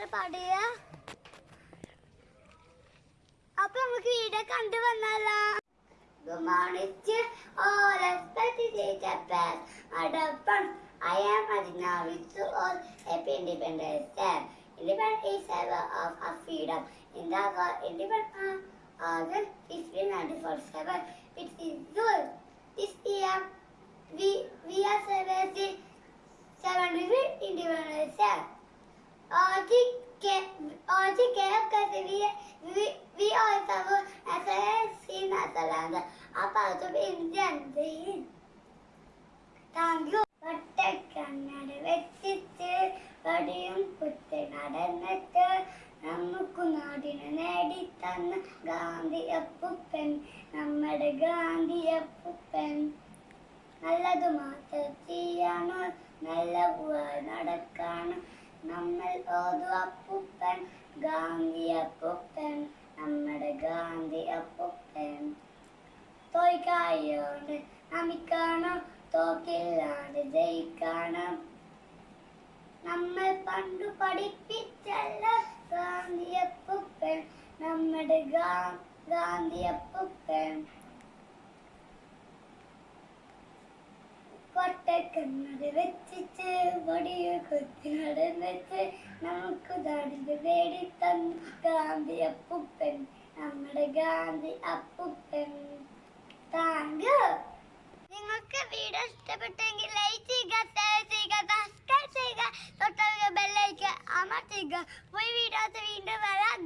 പാട്ടാണ് പാടുക അപ്പൊ നമുക്ക് വീഡിയോ കണ്ടു വന്നാലോ Good morning to all respected teacher past. Adapun, I am with to all happy Independence Day. Independence is ever of our freedom. In the God, independent August is 1947. It is good. that we, we, we also were as a seen as a land, a part of Indian dream. Thank you. ഒറ്റക്കണ്ണട വെച്ചിട്ട് വടിയും കുത്തിനടന്നിട്ട് നമുക്ക് നാടിനെ നേടിത്തന്ന ഗാന്ധിയപ്പൂപ്പൻ നമ്മുടെ ഗാന്ധിയപ്പൂപ്പൻ നല്ലത് മാത്രം ചെയ്യണം നല്ല പോയി നടക്കണം നമ്മൾ ഓതു അപ്പുപ്പൻ ഗാന്ധി അപ്പുപ്പൻ നമ്മുടെ ഗാന്ധി അപ്പുപ്പൻ. തോയ്ക്കായോണ്ട് നമിക്കാണോ തോക്കില്ലാണ്ട് ജയിക്കണം. നമ്മൾ പണ്ടു പഠിപ്പിച്ചല്ല ഗാന്ധി അപ്പുപ്പൻ നമ്മുടെ ഗാന്ധി അപ്പുപ്പൻ വെച്ചിച്ച് പൊടിയ കൊത്തി നടന്നിച്ച് നമുക്ക് നാടിന് നേടി തന്നു. ഗാന്ധി അപ്പുപ്പൻ നമ്മുടെ ഗാന്ധി അപ്പുപ്പൻ. താങ്ക്. നിങ്ങൾക്ക് വീഡിയോ ഇഷ്ടപ്പെട്ടെങ്കിൽ ലൈക്ക് ചെയ്യുക ഷെയർ ചെയ്യുക സബ്സ്ക്രൈബ് ചെയ്യുക തൊട്ടടുത്ത ബെല്ലൈക്ക് അമർത്തുക. പോയി വീഡിയോസ് വീണ്ടും വരാം.